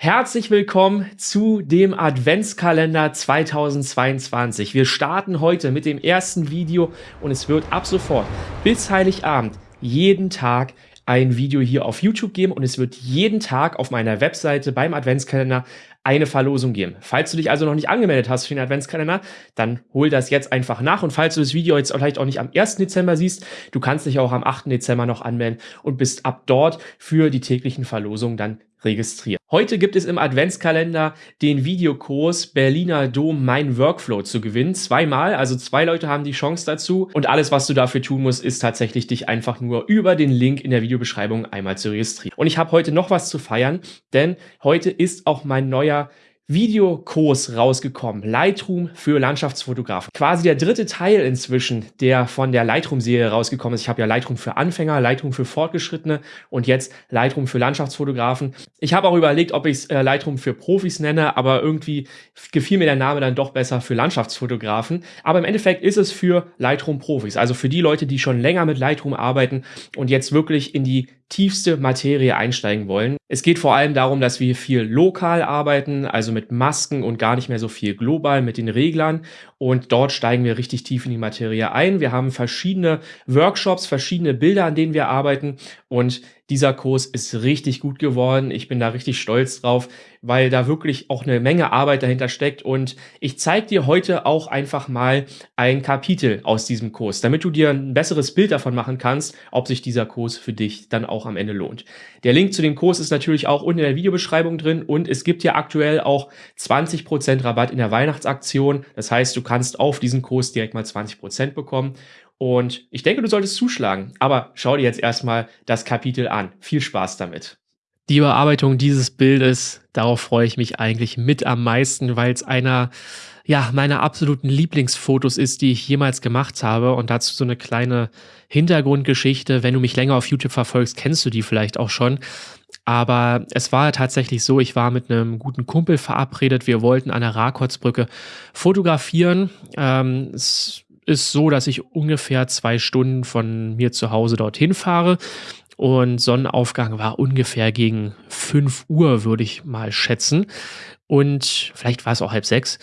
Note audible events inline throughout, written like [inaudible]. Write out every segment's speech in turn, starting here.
Herzlich willkommen zu dem Adventskalender 2022. Wir starten heute mit dem ersten Video und es wird ab sofort bis Heiligabend jeden Tag ein Video hier auf YouTube geben und es wird jeden Tag auf meiner Webseite beim Adventskalender eine Verlosung geben. Falls du dich also noch nicht angemeldet hast für den Adventskalender, dann hol das jetzt einfach nach. Und falls du das Video jetzt vielleicht auch nicht am 1. Dezember siehst, du kannst dich auch am 8. Dezember noch anmelden und bist ab dort für die täglichen Verlosungen dann registriert. Heute gibt es im Adventskalender den Videokurs Berliner Dom Mein Workflow zu gewinnen. Zweimal, also zwei Leute haben die Chance dazu. Und alles, was du dafür tun musst, ist tatsächlich dich einfach nur über den Link in der Videobeschreibung einmal zu registrieren. Und ich habe heute noch was zu feiern, denn heute ist auch mein neuer Videokurs rausgekommen. Lightroom für Landschaftsfotografen. Quasi der dritte Teil inzwischen, der von der Lightroom-Serie rausgekommen ist. Ich habe ja Lightroom für Anfänger, Lightroom für Fortgeschrittene und jetzt Lightroom für Landschaftsfotografen. Ich habe auch überlegt, ob ich äh, Lightroom für Profis nenne, aber irgendwie gefiel mir der Name dann doch besser für Landschaftsfotografen. Aber im Endeffekt ist es für Lightroom-Profis, also für die Leute, die schon länger mit Lightroom arbeiten und jetzt wirklich in die tiefste Materie einsteigen wollen. Es geht vor allem darum, dass wir viel lokal arbeiten, also mit Masken und gar nicht mehr so viel global mit den Reglern. Und dort steigen wir richtig tief in die Materie ein. Wir haben verschiedene Workshops, verschiedene Bilder, an denen wir arbeiten. Und dieser Kurs ist richtig gut geworden. Ich bin da richtig stolz drauf, weil da wirklich auch eine Menge Arbeit dahinter steckt. Und ich zeige dir heute auch einfach mal ein Kapitel aus diesem Kurs, damit du dir ein besseres Bild davon machen kannst, ob sich dieser Kurs für dich dann auch am Ende lohnt. Der Link zu dem Kurs ist natürlich auch unten in der Videobeschreibung drin und es gibt ja aktuell auch 20% Rabatt in der Weihnachtsaktion. Das heißt, du kannst auf diesen Kurs direkt mal 20% bekommen. Und ich denke, du solltest zuschlagen. Aber schau dir jetzt erstmal das Kapitel an. Viel Spaß damit. Die Überarbeitung dieses Bildes, darauf freue ich mich eigentlich mit am meisten, weil es einer ja, meiner absoluten Lieblingsfotos ist, die ich jemals gemacht habe. Und dazu so eine kleine Hintergrundgeschichte. Wenn du mich länger auf YouTube verfolgst, kennst du die vielleicht auch schon. Aber es war tatsächlich so, ich war mit einem guten Kumpel verabredet. Wir wollten an der Rakotsbrücke fotografieren. Ähm, es ist so, dass ich ungefähr zwei Stunden von mir zu Hause dorthin fahre. Und Sonnenaufgang war ungefähr gegen 5 Uhr, würde ich mal schätzen. Und vielleicht war es auch halb sechs.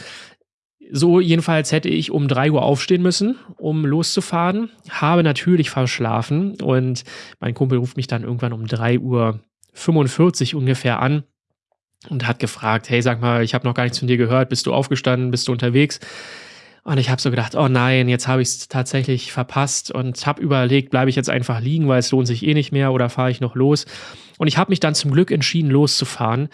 So jedenfalls hätte ich um 3 Uhr aufstehen müssen, um loszufahren. Habe natürlich verschlafen und mein Kumpel ruft mich dann irgendwann um 3 Uhr 45 ungefähr an und hat gefragt, hey, sag mal, ich habe noch gar nichts von dir gehört, bist du aufgestanden, bist du unterwegs? Und ich habe so gedacht, oh nein, jetzt habe ich es tatsächlich verpasst und habe überlegt, bleibe ich jetzt einfach liegen, weil es lohnt sich eh nicht mehr oder fahre ich noch los? Und ich habe mich dann zum Glück entschieden, loszufahren,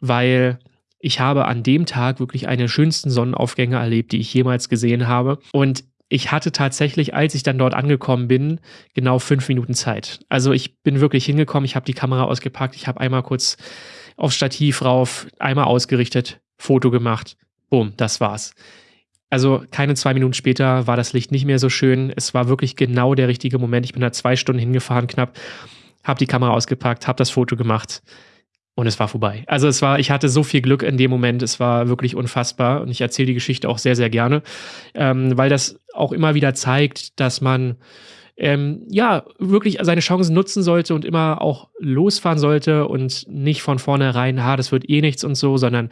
weil ich habe an dem Tag wirklich eine schönsten Sonnenaufgänge erlebt, die ich jemals gesehen habe. Und ich hatte tatsächlich, als ich dann dort angekommen bin, genau fünf Minuten Zeit. Also ich bin wirklich hingekommen, ich habe die Kamera ausgepackt, ich habe einmal kurz aufs Stativ rauf, einmal ausgerichtet, Foto gemacht, boom, das war's. Also keine zwei Minuten später war das Licht nicht mehr so schön. Es war wirklich genau der richtige Moment. Ich bin da zwei Stunden hingefahren knapp, habe die Kamera ausgepackt, habe das Foto gemacht und es war vorbei. Also es war, ich hatte so viel Glück in dem Moment, es war wirklich unfassbar und ich erzähle die Geschichte auch sehr, sehr gerne, ähm, weil das auch immer wieder zeigt, dass man ähm, ja wirklich seine Chancen nutzen sollte und immer auch losfahren sollte und nicht von vornherein, ha, das wird eh nichts und so, sondern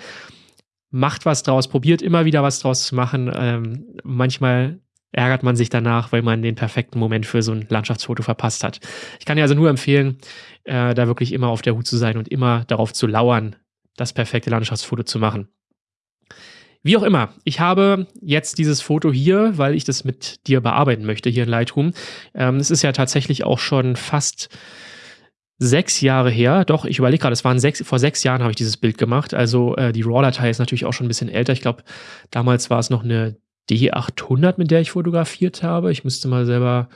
macht was draus, probiert immer wieder was draus zu machen. Ähm, manchmal ärgert man sich danach, weil man den perfekten Moment für so ein Landschaftsfoto verpasst hat. Ich kann dir also nur empfehlen, äh, da wirklich immer auf der Hut zu sein und immer darauf zu lauern, das perfekte Landschaftsfoto zu machen. Wie auch immer, ich habe jetzt dieses Foto hier, weil ich das mit dir bearbeiten möchte hier in Lightroom. Ähm, es ist ja tatsächlich auch schon fast sechs Jahre her. Doch, ich überlege gerade, es waren sechs, vor sechs Jahren habe ich dieses Bild gemacht. Also äh, die RAW-Datei ist natürlich auch schon ein bisschen älter. Ich glaube, damals war es noch eine D800, mit der ich fotografiert habe. Ich müsste mal selber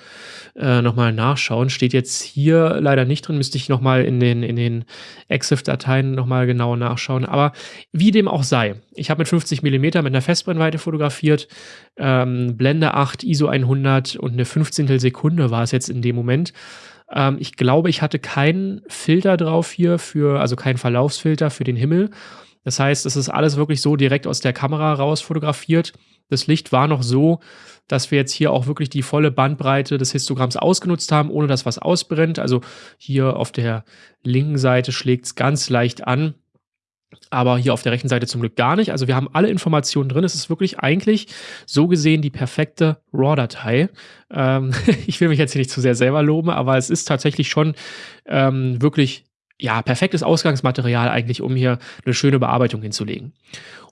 äh, nochmal nachschauen. Steht jetzt hier leider nicht drin, müsste ich nochmal in den, in den EXIF-Dateien nochmal genau nachschauen. Aber wie dem auch sei, ich habe mit 50 mm mit einer Festbrennweite fotografiert, ähm, Blende 8, ISO 100 und eine 15. Sekunde war es jetzt in dem Moment. Ähm, ich glaube, ich hatte keinen Filter drauf hier für, also keinen Verlaufsfilter für den Himmel. Das heißt, es ist alles wirklich so direkt aus der Kamera raus fotografiert. Das Licht war noch so, dass wir jetzt hier auch wirklich die volle Bandbreite des Histogramms ausgenutzt haben, ohne dass was ausbrennt. Also hier auf der linken Seite schlägt es ganz leicht an. Aber hier auf der rechten Seite zum Glück gar nicht. Also wir haben alle Informationen drin. Es ist wirklich eigentlich so gesehen die perfekte RAW-Datei. Ähm, [laughs] ich will mich jetzt hier nicht zu sehr selber loben, aber es ist tatsächlich schon ähm, wirklich ja, perfektes Ausgangsmaterial eigentlich, um hier eine schöne Bearbeitung hinzulegen.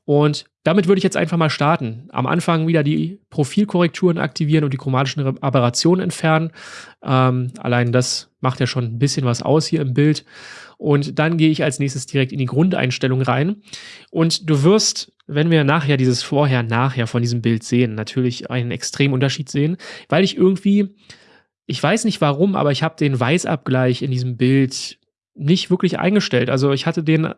Und damit würde ich jetzt einfach mal starten. Am Anfang wieder die Profilkorrekturen aktivieren und die chromatischen Aberrationen entfernen. Ähm, allein das macht ja schon ein bisschen was aus hier im Bild. Und dann gehe ich als nächstes direkt in die Grundeinstellung rein. Und du wirst, wenn wir nachher dieses Vorher-Nachher von diesem Bild sehen, natürlich einen extremen Unterschied sehen, weil ich irgendwie, ich weiß nicht warum, aber ich habe den Weißabgleich in diesem Bild nicht wirklich eingestellt. Also ich hatte den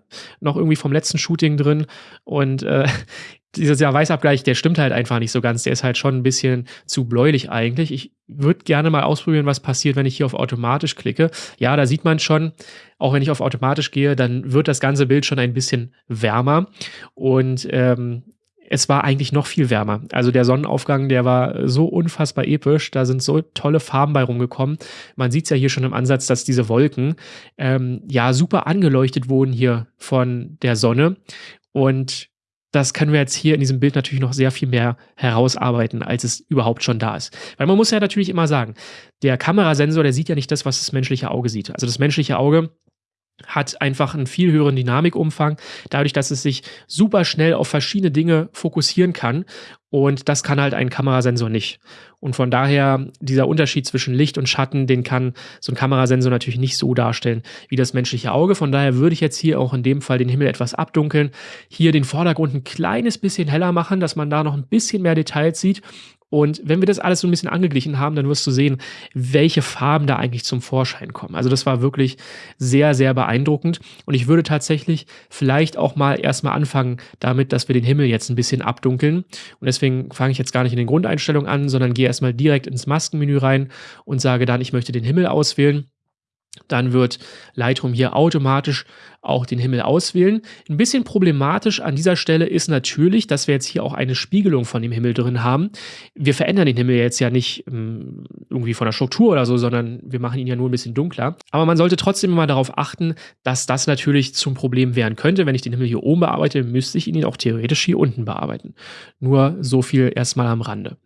noch irgendwie vom letzten Shooting drin und äh, [laughs] dieser Weißabgleich, der stimmt halt einfach nicht so ganz. Der ist halt schon ein bisschen zu bläulich eigentlich. Ich würde gerne mal ausprobieren, was passiert, wenn ich hier auf automatisch klicke. Ja, da sieht man schon, auch wenn ich auf automatisch gehe, dann wird das ganze Bild schon ein bisschen wärmer. Und ähm, es war eigentlich noch viel wärmer. Also der Sonnenaufgang, der war so unfassbar episch. Da sind so tolle Farben bei rumgekommen. Man sieht es ja hier schon im Ansatz, dass diese Wolken ähm, ja super angeleuchtet wurden hier von der Sonne. Und das können wir jetzt hier in diesem Bild natürlich noch sehr viel mehr herausarbeiten, als es überhaupt schon da ist. Weil man muss ja natürlich immer sagen, der Kamerasensor, der sieht ja nicht das, was das menschliche Auge sieht. Also das menschliche Auge hat einfach einen viel höheren Dynamikumfang, dadurch, dass es sich super schnell auf verschiedene Dinge fokussieren kann. Und das kann halt ein Kamerasensor nicht. Und von daher, dieser Unterschied zwischen Licht und Schatten, den kann so ein Kamerasensor natürlich nicht so darstellen wie das menschliche Auge. Von daher würde ich jetzt hier auch in dem Fall den Himmel etwas abdunkeln, hier den Vordergrund ein kleines bisschen heller machen, dass man da noch ein bisschen mehr Details sieht und wenn wir das alles so ein bisschen angeglichen haben, dann wirst du sehen, welche Farben da eigentlich zum Vorschein kommen. Also das war wirklich sehr, sehr beeindruckend. Und ich würde tatsächlich vielleicht auch mal erstmal anfangen damit, dass wir den Himmel jetzt ein bisschen abdunkeln. Und deswegen fange ich jetzt gar nicht in den Grundeinstellungen an, sondern gehe erstmal direkt ins Maskenmenü rein und sage dann, ich möchte den Himmel auswählen dann wird Lightroom hier automatisch auch den Himmel auswählen. Ein bisschen problematisch an dieser Stelle ist natürlich, dass wir jetzt hier auch eine Spiegelung von dem Himmel drin haben. Wir verändern den Himmel jetzt ja nicht ähm, irgendwie von der Struktur oder so, sondern wir machen ihn ja nur ein bisschen dunkler. Aber man sollte trotzdem immer darauf achten, dass das natürlich zum Problem werden könnte. Wenn ich den Himmel hier oben bearbeite, müsste ich ihn auch theoretisch hier unten bearbeiten. Nur so viel erstmal am Rande.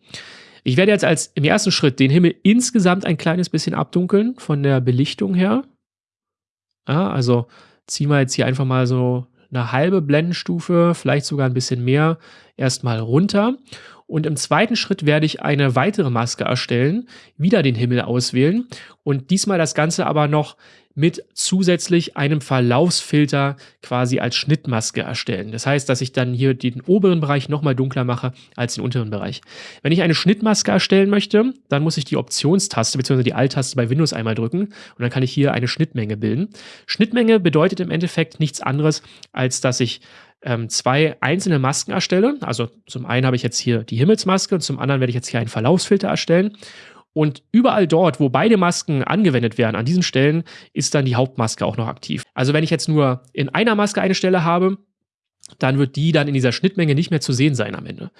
Ich werde jetzt als im ersten Schritt den Himmel insgesamt ein kleines bisschen abdunkeln von der Belichtung her. Ja, also ziehen wir jetzt hier einfach mal so eine halbe Blendenstufe, vielleicht sogar ein bisschen mehr, erstmal runter. Und im zweiten Schritt werde ich eine weitere Maske erstellen, wieder den Himmel auswählen und diesmal das Ganze aber noch mit zusätzlich einem Verlaufsfilter quasi als Schnittmaske erstellen. Das heißt, dass ich dann hier den oberen Bereich nochmal dunkler mache als den unteren Bereich. Wenn ich eine Schnittmaske erstellen möchte, dann muss ich die Optionstaste bzw. die Alt-Taste bei Windows einmal drücken und dann kann ich hier eine Schnittmenge bilden. Schnittmenge bedeutet im Endeffekt nichts anderes, als dass ich ähm, zwei einzelne Masken erstelle. Also zum einen habe ich jetzt hier die Himmelsmaske und zum anderen werde ich jetzt hier einen Verlaufsfilter erstellen. Und überall dort, wo beide Masken angewendet werden, an diesen Stellen, ist dann die Hauptmaske auch noch aktiv. Also wenn ich jetzt nur in einer Maske eine Stelle habe, dann wird die dann in dieser Schnittmenge nicht mehr zu sehen sein am Ende.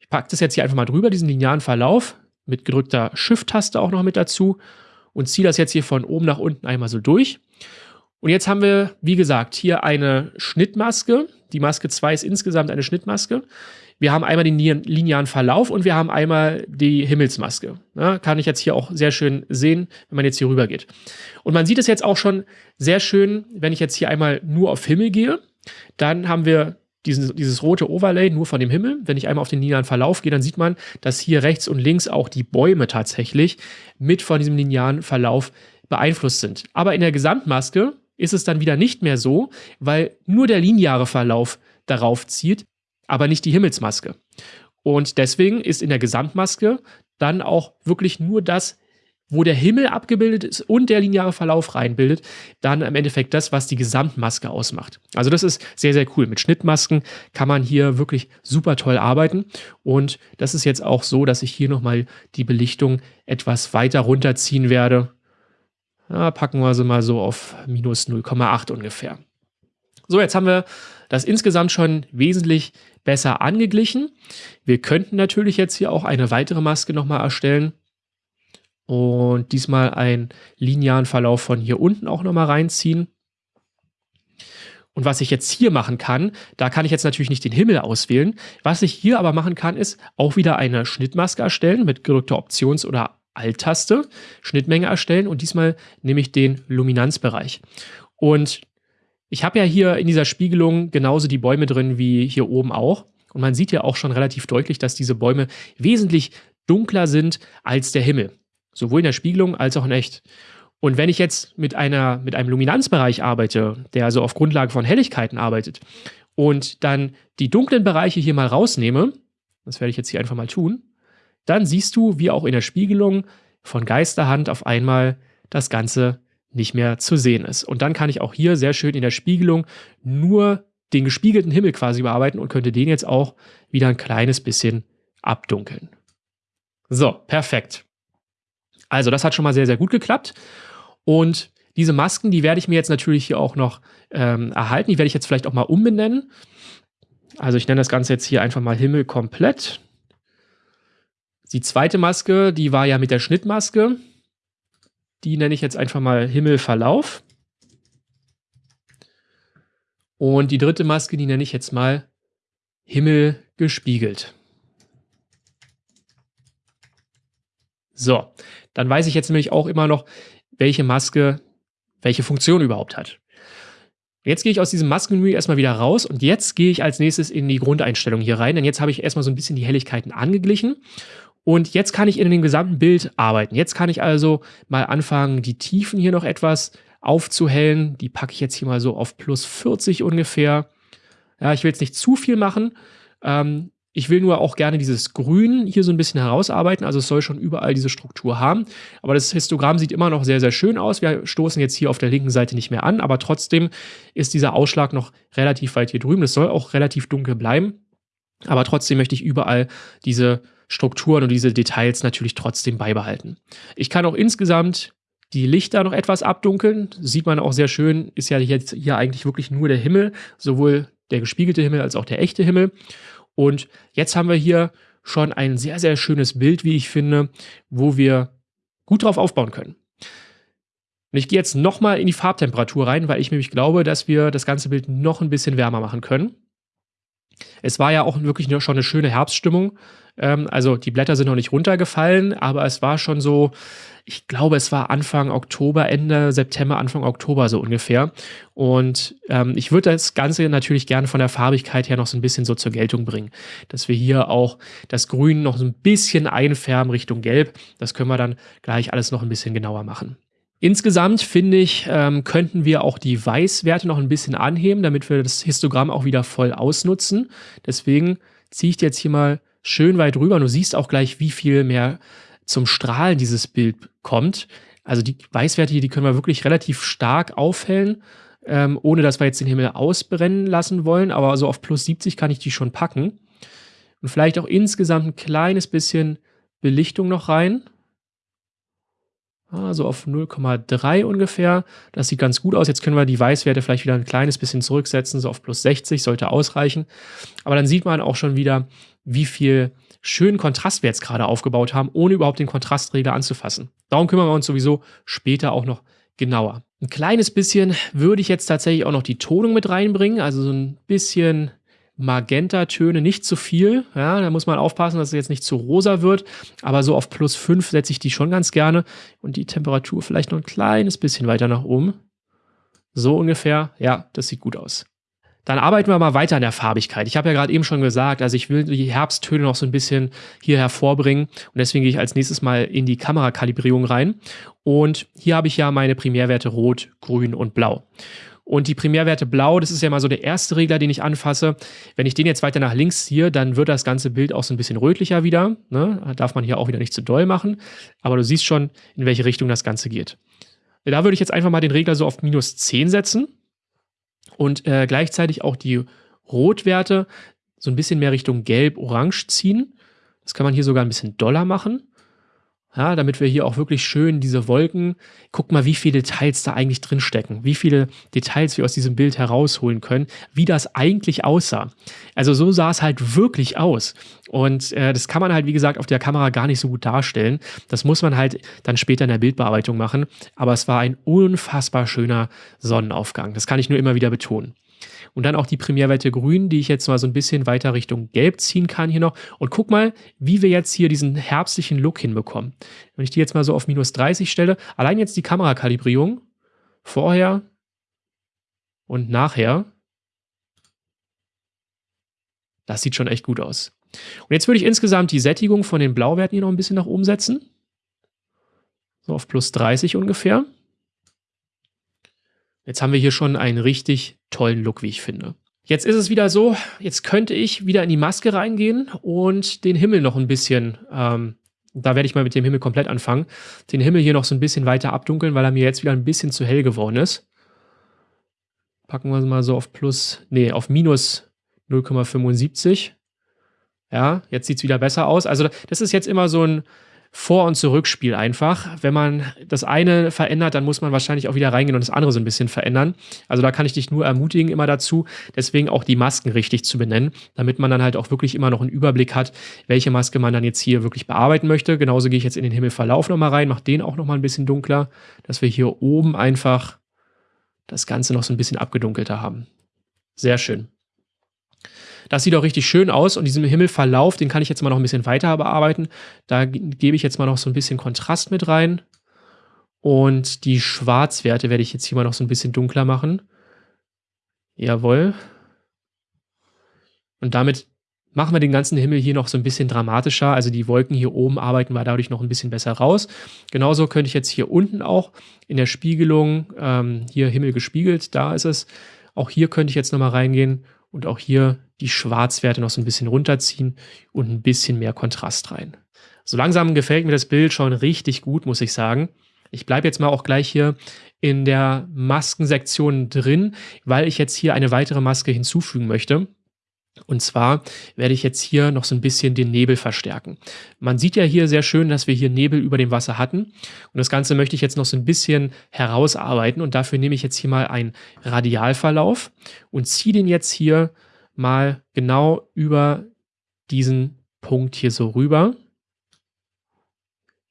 Ich packe das jetzt hier einfach mal drüber, diesen linearen Verlauf, mit gedrückter Shift-Taste auch noch mit dazu und ziehe das jetzt hier von oben nach unten einmal so durch. Und jetzt haben wir, wie gesagt, hier eine Schnittmaske. Die Maske 2 ist insgesamt eine Schnittmaske. Wir haben einmal den linearen Verlauf und wir haben einmal die Himmelsmaske. Ja, kann ich jetzt hier auch sehr schön sehen, wenn man jetzt hier rüber geht. Und man sieht es jetzt auch schon sehr schön, wenn ich jetzt hier einmal nur auf Himmel gehe. Dann haben wir diesen, dieses rote Overlay nur von dem Himmel. Wenn ich einmal auf den linearen Verlauf gehe, dann sieht man, dass hier rechts und links auch die Bäume tatsächlich mit von diesem linearen Verlauf beeinflusst sind. Aber in der Gesamtmaske ist es dann wieder nicht mehr so, weil nur der lineare Verlauf darauf zieht aber nicht die Himmelsmaske. Und deswegen ist in der Gesamtmaske dann auch wirklich nur das, wo der Himmel abgebildet ist und der lineare Verlauf reinbildet, dann im Endeffekt das, was die Gesamtmaske ausmacht. Also das ist sehr, sehr cool. Mit Schnittmasken kann man hier wirklich super toll arbeiten. Und das ist jetzt auch so, dass ich hier nochmal die Belichtung etwas weiter runterziehen werde. Ja, packen wir sie mal so auf minus 0,8 ungefähr. So, jetzt haben wir das insgesamt schon wesentlich besser angeglichen. Wir könnten natürlich jetzt hier auch eine weitere Maske nochmal erstellen und diesmal einen linearen Verlauf von hier unten auch nochmal reinziehen. Und was ich jetzt hier machen kann, da kann ich jetzt natürlich nicht den Himmel auswählen. Was ich hier aber machen kann, ist auch wieder eine Schnittmaske erstellen mit gedrückter Options- oder Alt-Taste, Schnittmenge erstellen und diesmal nehme ich den Luminanzbereich. Und ich habe ja hier in dieser Spiegelung genauso die Bäume drin wie hier oben auch. Und man sieht ja auch schon relativ deutlich, dass diese Bäume wesentlich dunkler sind als der Himmel. Sowohl in der Spiegelung als auch in echt. Und wenn ich jetzt mit, einer, mit einem Luminanzbereich arbeite, der also auf Grundlage von Helligkeiten arbeitet, und dann die dunklen Bereiche hier mal rausnehme, das werde ich jetzt hier einfach mal tun, dann siehst du, wie auch in der Spiegelung von Geisterhand auf einmal das Ganze nicht mehr zu sehen ist. Und dann kann ich auch hier sehr schön in der Spiegelung nur den gespiegelten Himmel quasi bearbeiten und könnte den jetzt auch wieder ein kleines bisschen abdunkeln. So, perfekt. Also das hat schon mal sehr, sehr gut geklappt. Und diese Masken, die werde ich mir jetzt natürlich hier auch noch ähm, erhalten. Die werde ich jetzt vielleicht auch mal umbenennen. Also ich nenne das Ganze jetzt hier einfach mal Himmel komplett. Die zweite Maske, die war ja mit der Schnittmaske. Die nenne ich jetzt einfach mal Himmelverlauf. Und die dritte Maske, die nenne ich jetzt mal Himmel gespiegelt. So, dann weiß ich jetzt nämlich auch immer noch, welche Maske welche Funktion überhaupt hat. Jetzt gehe ich aus diesem Maskenmenü erstmal wieder raus und jetzt gehe ich als nächstes in die Grundeinstellung hier rein, denn jetzt habe ich erstmal so ein bisschen die Helligkeiten angeglichen und jetzt kann ich in dem gesamten Bild arbeiten. Jetzt kann ich also mal anfangen, die Tiefen hier noch etwas aufzuhellen. Die packe ich jetzt hier mal so auf plus 40 ungefähr. Ja, ich will jetzt nicht zu viel machen. Ähm, ich will nur auch gerne dieses Grün hier so ein bisschen herausarbeiten. Also es soll schon überall diese Struktur haben. Aber das Histogramm sieht immer noch sehr, sehr schön aus. Wir stoßen jetzt hier auf der linken Seite nicht mehr an. Aber trotzdem ist dieser Ausschlag noch relativ weit hier drüben. Es soll auch relativ dunkel bleiben. Aber trotzdem möchte ich überall diese Strukturen und diese Details natürlich trotzdem beibehalten. Ich kann auch insgesamt die Lichter noch etwas abdunkeln. Sieht man auch sehr schön, ist ja jetzt hier eigentlich wirklich nur der Himmel, sowohl der gespiegelte Himmel als auch der echte Himmel. Und jetzt haben wir hier schon ein sehr, sehr schönes Bild, wie ich finde, wo wir gut drauf aufbauen können. Und ich gehe jetzt nochmal in die Farbtemperatur rein, weil ich nämlich glaube, dass wir das ganze Bild noch ein bisschen wärmer machen können. Es war ja auch wirklich schon eine schöne Herbststimmung. Ähm, also die Blätter sind noch nicht runtergefallen, aber es war schon so, ich glaube, es war Anfang Oktober, Ende September, Anfang Oktober so ungefähr. Und ähm, ich würde das Ganze natürlich gerne von der Farbigkeit her noch so ein bisschen so zur Geltung bringen. Dass wir hier auch das Grün noch so ein bisschen einfärben Richtung Gelb. Das können wir dann gleich alles noch ein bisschen genauer machen. Insgesamt finde ich, ähm, könnten wir auch die Weißwerte noch ein bisschen anheben, damit wir das Histogramm auch wieder voll ausnutzen. Deswegen ziehe ich jetzt hier mal schön weit rüber. Du siehst auch gleich, wie viel mehr zum Strahlen dieses Bild kommt. Also die Weißwerte hier, die können wir wirklich relativ stark aufhellen, ähm, ohne dass wir jetzt den Himmel ausbrennen lassen wollen. Aber so auf plus 70 kann ich die schon packen. Und vielleicht auch insgesamt ein kleines bisschen Belichtung noch rein. Also auf 0,3 ungefähr. Das sieht ganz gut aus. Jetzt können wir die Weißwerte vielleicht wieder ein kleines bisschen zurücksetzen, so auf plus 60, sollte ausreichen. Aber dann sieht man auch schon wieder, wie viel schönen Kontrast wir jetzt gerade aufgebaut haben, ohne überhaupt den Kontrastregler anzufassen. Darum kümmern wir uns sowieso später auch noch genauer. Ein kleines bisschen würde ich jetzt tatsächlich auch noch die Tonung mit reinbringen, also so ein bisschen Magenta-Töne, nicht zu viel. Ja, da muss man aufpassen, dass es jetzt nicht zu rosa wird. Aber so auf plus 5 setze ich die schon ganz gerne. Und die Temperatur vielleicht noch ein kleines bisschen weiter nach oben. So ungefähr. Ja, das sieht gut aus. Dann arbeiten wir mal weiter an der Farbigkeit. Ich habe ja gerade eben schon gesagt, also ich will die Herbsttöne noch so ein bisschen hier hervorbringen und deswegen gehe ich als nächstes mal in die Kamerakalibrierung rein. Und hier habe ich ja meine Primärwerte Rot, Grün und Blau. Und die Primärwerte Blau, das ist ja mal so der erste Regler, den ich anfasse. Wenn ich den jetzt weiter nach links ziehe, dann wird das ganze Bild auch so ein bisschen rötlicher wieder. Ne? Da darf man hier auch wieder nicht zu doll machen. Aber du siehst schon, in welche Richtung das Ganze geht. Da würde ich jetzt einfach mal den Regler so auf minus 10 setzen und äh, gleichzeitig auch die Rotwerte so ein bisschen mehr Richtung Gelb-Orange ziehen. Das kann man hier sogar ein bisschen doller machen. Ja, damit wir hier auch wirklich schön diese Wolken, guck mal, wie viele Details da eigentlich drin stecken, wie viele Details wir aus diesem Bild herausholen können, wie das eigentlich aussah. Also so sah es halt wirklich aus. Und äh, das kann man halt, wie gesagt, auf der Kamera gar nicht so gut darstellen. Das muss man halt dann später in der Bildbearbeitung machen. Aber es war ein unfassbar schöner Sonnenaufgang. Das kann ich nur immer wieder betonen. Und dann auch die Primärwerte grün, die ich jetzt mal so ein bisschen weiter Richtung gelb ziehen kann hier noch. Und guck mal, wie wir jetzt hier diesen herbstlichen Look hinbekommen. Wenn ich die jetzt mal so auf minus 30 stelle, allein jetzt die Kamerakalibrierung, vorher und nachher, das sieht schon echt gut aus. Und jetzt würde ich insgesamt die Sättigung von den Blauwerten hier noch ein bisschen nach oben setzen. So auf plus 30 ungefähr. Jetzt haben wir hier schon einen richtig tollen Look, wie ich finde. Jetzt ist es wieder so, jetzt könnte ich wieder in die Maske reingehen und den Himmel noch ein bisschen, ähm, da werde ich mal mit dem Himmel komplett anfangen, den Himmel hier noch so ein bisschen weiter abdunkeln, weil er mir jetzt wieder ein bisschen zu hell geworden ist. Packen wir es mal so auf plus, nee, auf minus 0,75. Ja, jetzt sieht es wieder besser aus. Also das ist jetzt immer so ein, vor- und Zurückspiel einfach. Wenn man das eine verändert, dann muss man wahrscheinlich auch wieder reingehen und das andere so ein bisschen verändern. Also da kann ich dich nur ermutigen immer dazu, deswegen auch die Masken richtig zu benennen, damit man dann halt auch wirklich immer noch einen Überblick hat, welche Maske man dann jetzt hier wirklich bearbeiten möchte. Genauso gehe ich jetzt in den Himmelverlauf nochmal rein, mache den auch nochmal ein bisschen dunkler, dass wir hier oben einfach das Ganze noch so ein bisschen abgedunkelter haben. Sehr schön. Das sieht auch richtig schön aus und diesen Himmelverlauf, den kann ich jetzt mal noch ein bisschen weiter bearbeiten. Da gebe ich jetzt mal noch so ein bisschen Kontrast mit rein. Und die Schwarzwerte werde ich jetzt hier mal noch so ein bisschen dunkler machen. Jawohl. Und damit machen wir den ganzen Himmel hier noch so ein bisschen dramatischer. Also die Wolken hier oben arbeiten wir dadurch noch ein bisschen besser raus. Genauso könnte ich jetzt hier unten auch in der Spiegelung, ähm, hier Himmel gespiegelt, da ist es. Auch hier könnte ich jetzt nochmal reingehen und auch hier die Schwarzwerte noch so ein bisschen runterziehen und ein bisschen mehr Kontrast rein. So langsam gefällt mir das Bild schon richtig gut, muss ich sagen. Ich bleibe jetzt mal auch gleich hier in der Maskensektion drin, weil ich jetzt hier eine weitere Maske hinzufügen möchte. Und zwar werde ich jetzt hier noch so ein bisschen den Nebel verstärken. Man sieht ja hier sehr schön, dass wir hier Nebel über dem Wasser hatten. Und das Ganze möchte ich jetzt noch so ein bisschen herausarbeiten. Und dafür nehme ich jetzt hier mal einen Radialverlauf und ziehe den jetzt hier mal genau über diesen Punkt hier so rüber.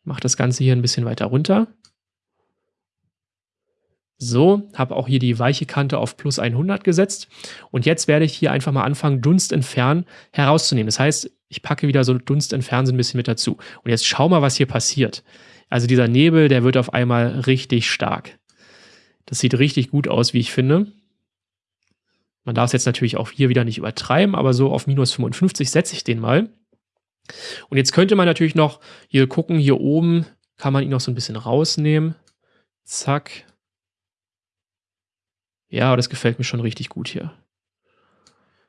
Mache das Ganze hier ein bisschen weiter runter. So, habe auch hier die weiche Kante auf plus 100 gesetzt. Und jetzt werde ich hier einfach mal anfangen, Dunst entfernen herauszunehmen. Das heißt, ich packe wieder so Dunst entfernen so ein bisschen mit dazu. Und jetzt schau mal, was hier passiert. Also dieser Nebel, der wird auf einmal richtig stark. Das sieht richtig gut aus, wie ich finde. Man darf es jetzt natürlich auch hier wieder nicht übertreiben, aber so auf minus 55 setze ich den mal. Und jetzt könnte man natürlich noch hier gucken, hier oben kann man ihn noch so ein bisschen rausnehmen. Zack. Ja, das gefällt mir schon richtig gut hier.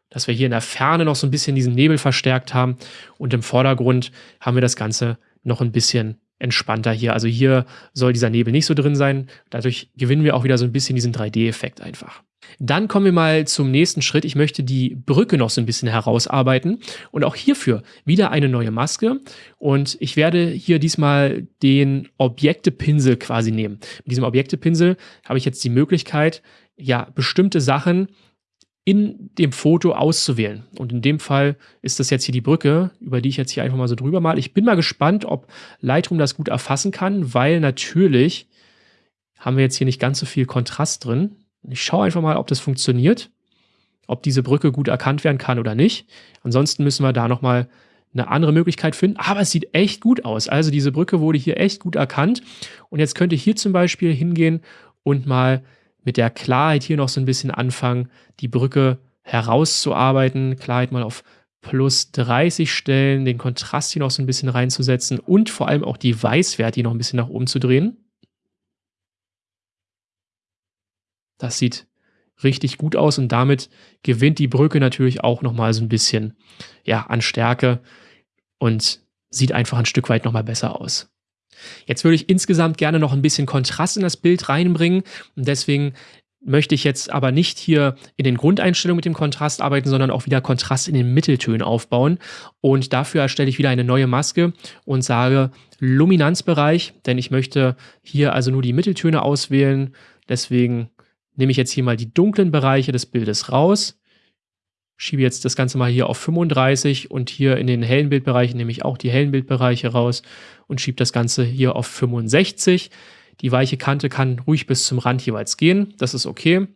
Dass wir hier in der Ferne noch so ein bisschen diesen Nebel verstärkt haben und im Vordergrund haben wir das Ganze noch ein bisschen entspannter hier. Also hier soll dieser Nebel nicht so drin sein. Dadurch gewinnen wir auch wieder so ein bisschen diesen 3D-Effekt einfach. Dann kommen wir mal zum nächsten Schritt. Ich möchte die Brücke noch so ein bisschen herausarbeiten und auch hierfür wieder eine neue Maske und ich werde hier diesmal den Objektepinsel quasi nehmen. Mit diesem Objektepinsel habe ich jetzt die Möglichkeit, ja, bestimmte Sachen in dem Foto auszuwählen. Und in dem Fall ist das jetzt hier die Brücke, über die ich jetzt hier einfach mal so drüber mal. Ich bin mal gespannt, ob Lightroom das gut erfassen kann, weil natürlich haben wir jetzt hier nicht ganz so viel Kontrast drin. Ich schaue einfach mal, ob das funktioniert, ob diese Brücke gut erkannt werden kann oder nicht. Ansonsten müssen wir da nochmal eine andere Möglichkeit finden. Aber es sieht echt gut aus. Also diese Brücke wurde hier echt gut erkannt. Und jetzt könnte ich hier zum Beispiel hingehen und mal mit der Klarheit hier noch so ein bisschen anfangen, die Brücke herauszuarbeiten. Klarheit mal auf plus 30 stellen, den Kontrast hier noch so ein bisschen reinzusetzen und vor allem auch die Weißwerte hier noch ein bisschen nach oben zu drehen. Das sieht richtig gut aus und damit gewinnt die Brücke natürlich auch nochmal so ein bisschen ja, an Stärke und sieht einfach ein Stück weit nochmal besser aus. Jetzt würde ich insgesamt gerne noch ein bisschen Kontrast in das Bild reinbringen und deswegen möchte ich jetzt aber nicht hier in den Grundeinstellungen mit dem Kontrast arbeiten, sondern auch wieder Kontrast in den Mitteltönen aufbauen. Und dafür erstelle ich wieder eine neue Maske und sage Luminanzbereich, denn ich möchte hier also nur die Mitteltöne auswählen. Deswegen nehme ich jetzt hier mal die dunklen Bereiche des Bildes raus schiebe jetzt das Ganze mal hier auf 35 und hier in den hellen Bildbereichen nehme ich auch die hellen Bildbereiche raus und schiebe das Ganze hier auf 65. Die weiche Kante kann ruhig bis zum Rand jeweils gehen, das ist okay.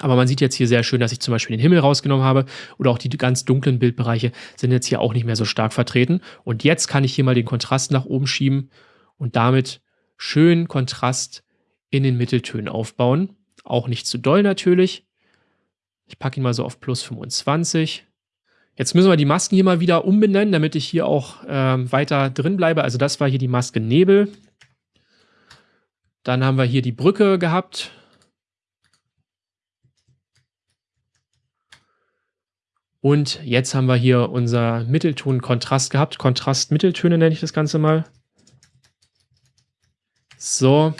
Aber man sieht jetzt hier sehr schön, dass ich zum Beispiel den Himmel rausgenommen habe oder auch die ganz dunklen Bildbereiche sind jetzt hier auch nicht mehr so stark vertreten. Und jetzt kann ich hier mal den Kontrast nach oben schieben und damit schön Kontrast in den Mitteltönen aufbauen. Auch nicht zu doll natürlich. Ich packe ihn mal so auf plus 25. Jetzt müssen wir die Masken hier mal wieder umbenennen, damit ich hier auch ähm, weiter drin bleibe. Also das war hier die Maske Nebel. Dann haben wir hier die Brücke gehabt. Und jetzt haben wir hier unser Mittelton-Kontrast gehabt. Kontrast-Mitteltöne nenne ich das Ganze mal. So.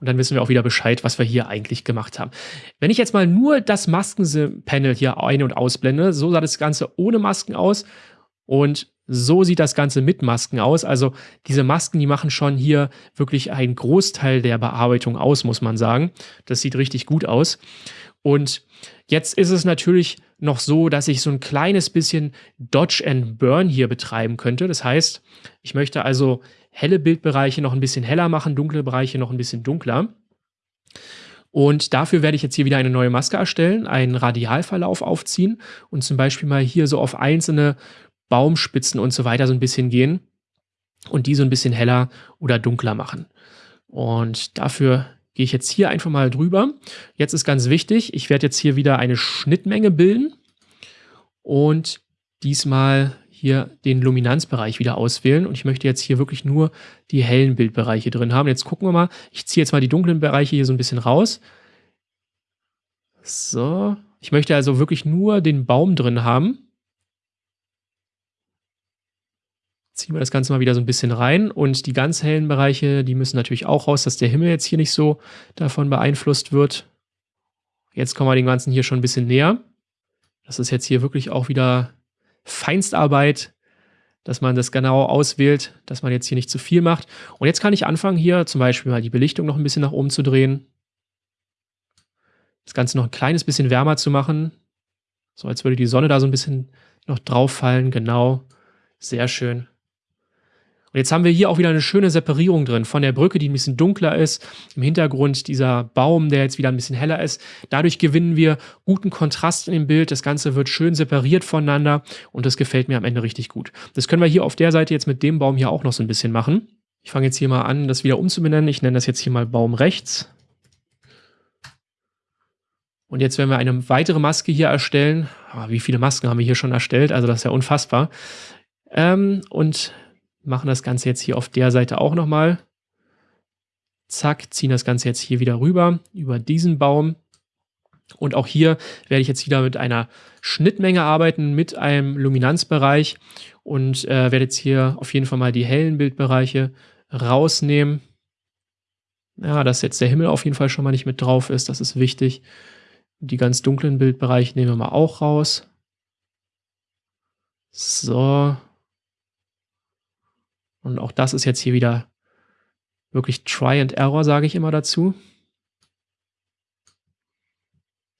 Und dann wissen wir auch wieder Bescheid, was wir hier eigentlich gemacht haben. Wenn ich jetzt mal nur das Maskenpanel hier ein- und ausblende, so sah das Ganze ohne Masken aus. Und so sieht das Ganze mit Masken aus. Also diese Masken, die machen schon hier wirklich einen Großteil der Bearbeitung aus, muss man sagen. Das sieht richtig gut aus. Und jetzt ist es natürlich noch so, dass ich so ein kleines bisschen Dodge and Burn hier betreiben könnte. Das heißt, ich möchte also helle Bildbereiche noch ein bisschen heller machen, dunkle Bereiche noch ein bisschen dunkler. Und dafür werde ich jetzt hier wieder eine neue Maske erstellen, einen Radialverlauf aufziehen und zum Beispiel mal hier so auf einzelne Baumspitzen und so weiter so ein bisschen gehen und die so ein bisschen heller oder dunkler machen. Und dafür gehe ich jetzt hier einfach mal drüber. Jetzt ist ganz wichtig, ich werde jetzt hier wieder eine Schnittmenge bilden und diesmal hier den Luminanzbereich wieder auswählen und ich möchte jetzt hier wirklich nur die hellen Bildbereiche drin haben. Jetzt gucken wir mal, ich ziehe jetzt mal die dunklen Bereiche hier so ein bisschen raus. So, ich möchte also wirklich nur den Baum drin haben. ziehen wir das Ganze mal wieder so ein bisschen rein und die ganz hellen Bereiche, die müssen natürlich auch raus, dass der Himmel jetzt hier nicht so davon beeinflusst wird. Jetzt kommen wir dem Ganzen hier schon ein bisschen näher. Das ist jetzt hier wirklich auch wieder Feinstarbeit, dass man das genau auswählt, dass man jetzt hier nicht zu viel macht. Und jetzt kann ich anfangen hier zum Beispiel mal die Belichtung noch ein bisschen nach oben zu drehen. Das Ganze noch ein kleines bisschen wärmer zu machen. So als würde die Sonne da so ein bisschen noch drauf fallen. Genau. Sehr schön. Und jetzt haben wir hier auch wieder eine schöne Separierung drin von der Brücke, die ein bisschen dunkler ist. Im Hintergrund dieser Baum, der jetzt wieder ein bisschen heller ist. Dadurch gewinnen wir guten Kontrast in dem Bild. Das Ganze wird schön separiert voneinander und das gefällt mir am Ende richtig gut. Das können wir hier auf der Seite jetzt mit dem Baum hier auch noch so ein bisschen machen. Ich fange jetzt hier mal an, das wieder umzubenennen. Ich nenne das jetzt hier mal Baum rechts. Und jetzt werden wir eine weitere Maske hier erstellen. Oh, wie viele Masken haben wir hier schon erstellt? Also das ist ja unfassbar. Ähm, und machen das Ganze jetzt hier auf der Seite auch nochmal. Zack, ziehen das Ganze jetzt hier wieder rüber, über diesen Baum. Und auch hier werde ich jetzt wieder mit einer Schnittmenge arbeiten, mit einem Luminanzbereich und äh, werde jetzt hier auf jeden Fall mal die hellen Bildbereiche rausnehmen. Ja, dass jetzt der Himmel auf jeden Fall schon mal nicht mit drauf ist, das ist wichtig. Die ganz dunklen Bildbereiche nehmen wir mal auch raus. So, und auch das ist jetzt hier wieder wirklich Try and Error, sage ich immer dazu.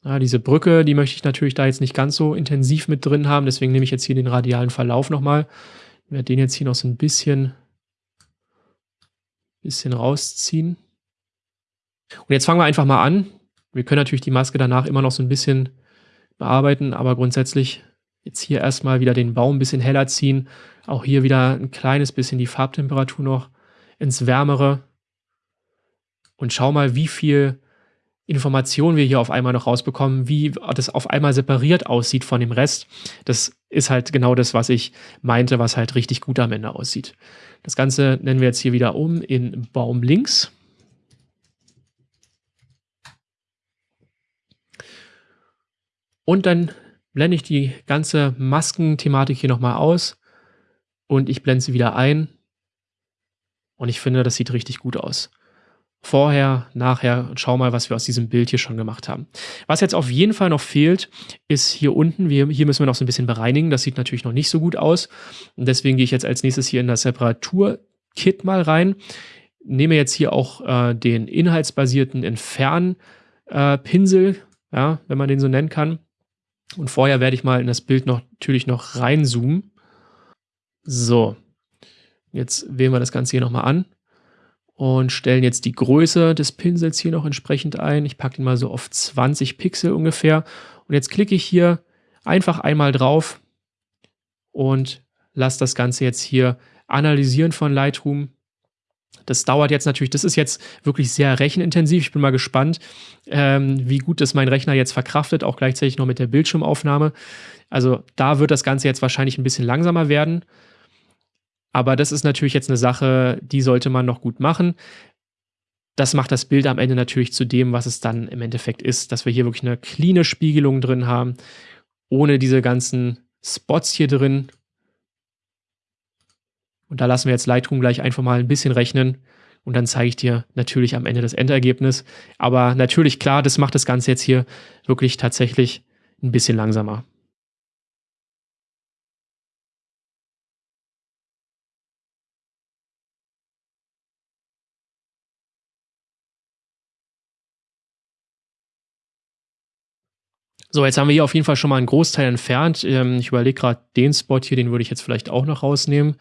Ja, diese Brücke, die möchte ich natürlich da jetzt nicht ganz so intensiv mit drin haben, deswegen nehme ich jetzt hier den radialen Verlauf nochmal. Ich werde den jetzt hier noch so ein bisschen, bisschen rausziehen. Und jetzt fangen wir einfach mal an. Wir können natürlich die Maske danach immer noch so ein bisschen bearbeiten, aber grundsätzlich Jetzt hier erstmal wieder den Baum ein bisschen heller ziehen. Auch hier wieder ein kleines bisschen die Farbtemperatur noch ins Wärmere. Und schau mal, wie viel Informationen wir hier auf einmal noch rausbekommen, wie das auf einmal separiert aussieht von dem Rest. Das ist halt genau das, was ich meinte, was halt richtig gut am Ende aussieht. Das Ganze nennen wir jetzt hier wieder um in Baum links. Und dann blende ich die ganze Maskenthematik hier nochmal aus und ich blende sie wieder ein. Und ich finde, das sieht richtig gut aus. Vorher, nachher schau mal, was wir aus diesem Bild hier schon gemacht haben. Was jetzt auf jeden Fall noch fehlt, ist hier unten, wir, hier müssen wir noch so ein bisschen bereinigen. Das sieht natürlich noch nicht so gut aus. Und deswegen gehe ich jetzt als nächstes hier in das Reparatur-Kit mal rein. Nehme jetzt hier auch äh, den inhaltsbasierten Entfernpinsel, äh, ja, wenn man den so nennen kann. Und vorher werde ich mal in das Bild noch, natürlich noch reinzoomen. So, jetzt wählen wir das Ganze hier nochmal an. und stellen jetzt die Größe des Pinsels hier noch entsprechend ein. Ich packe ihn mal so auf 20 Pixel ungefähr. Und jetzt klicke ich hier einfach einmal drauf und lasse das Ganze jetzt hier analysieren von Lightroom. Das dauert jetzt natürlich, das ist jetzt wirklich sehr rechenintensiv. Ich bin mal gespannt, ähm, wie gut das mein Rechner jetzt verkraftet, auch gleichzeitig noch mit der Bildschirmaufnahme. Also da wird das Ganze jetzt wahrscheinlich ein bisschen langsamer werden. Aber das ist natürlich jetzt eine Sache, die sollte man noch gut machen. Das macht das Bild am Ende natürlich zu dem, was es dann im Endeffekt ist, dass wir hier wirklich eine cleane Spiegelung drin haben, ohne diese ganzen Spots hier drin. Und da lassen wir jetzt Lightroom gleich einfach mal ein bisschen rechnen und dann zeige ich dir natürlich am Ende das Endergebnis. Aber natürlich klar, das macht das Ganze jetzt hier wirklich tatsächlich ein bisschen langsamer. So, jetzt haben wir hier auf jeden Fall schon mal einen Großteil entfernt. Ähm, ich überlege gerade, den Spot hier, den würde ich jetzt vielleicht auch noch rausnehmen.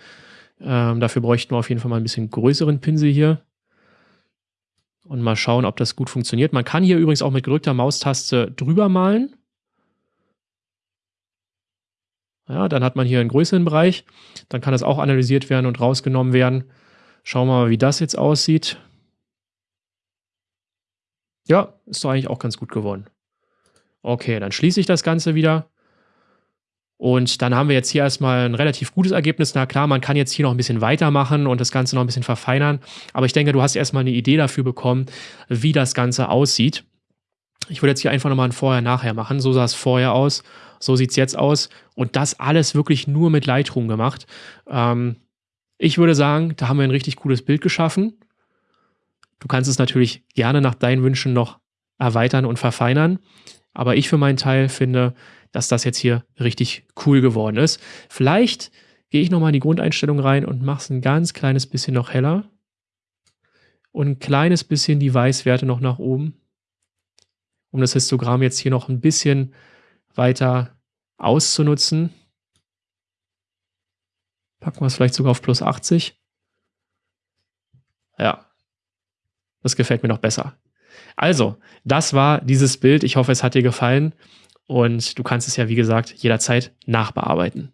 Ähm, dafür bräuchten wir auf jeden Fall mal ein bisschen größeren Pinsel hier. Und mal schauen, ob das gut funktioniert. Man kann hier übrigens auch mit gedrückter Maustaste drüber malen. Ja, dann hat man hier einen größeren Bereich. Dann kann das auch analysiert werden und rausgenommen werden. Schauen wir mal, wie das jetzt aussieht. Ja, ist doch eigentlich auch ganz gut geworden. Okay, dann schließe ich das Ganze wieder. Und dann haben wir jetzt hier erstmal ein relativ gutes Ergebnis. Na klar, man kann jetzt hier noch ein bisschen weitermachen und das Ganze noch ein bisschen verfeinern. Aber ich denke, du hast erstmal eine Idee dafür bekommen, wie das Ganze aussieht. Ich würde jetzt hier einfach nochmal ein Vorher-Nachher machen. So sah es vorher aus, so sieht es jetzt aus. Und das alles wirklich nur mit Lightroom gemacht. Ähm, ich würde sagen, da haben wir ein richtig cooles Bild geschaffen. Du kannst es natürlich gerne nach deinen Wünschen noch erweitern und verfeinern. Aber ich für meinen Teil finde, dass das jetzt hier richtig cool geworden ist. Vielleicht gehe ich nochmal in die Grundeinstellung rein und mache es ein ganz kleines bisschen noch heller. Und ein kleines bisschen die Weißwerte noch nach oben. Um das Histogramm jetzt hier noch ein bisschen weiter auszunutzen. Packen wir es vielleicht sogar auf plus 80. Ja, das gefällt mir noch besser. Also, das war dieses Bild. Ich hoffe, es hat dir gefallen und du kannst es ja, wie gesagt, jederzeit nachbearbeiten.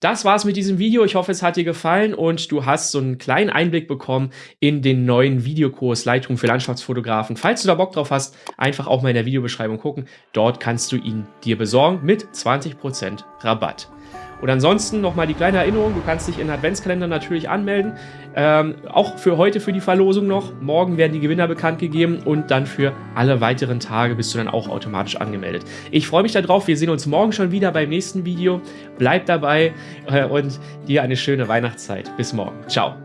Das war's mit diesem Video. Ich hoffe, es hat dir gefallen und du hast so einen kleinen Einblick bekommen in den neuen Videokurs Lightroom für Landschaftsfotografen. Falls du da Bock drauf hast, einfach auch mal in der Videobeschreibung gucken. Dort kannst du ihn dir besorgen mit 20% Rabatt. Und ansonsten nochmal die kleine Erinnerung, du kannst dich in Adventskalender natürlich anmelden. Ähm, auch für heute für die Verlosung noch. Morgen werden die Gewinner bekannt gegeben und dann für alle weiteren Tage bist du dann auch automatisch angemeldet. Ich freue mich darauf. Wir sehen uns morgen schon wieder beim nächsten Video. Bleib dabei äh, und dir eine schöne Weihnachtszeit. Bis morgen. Ciao.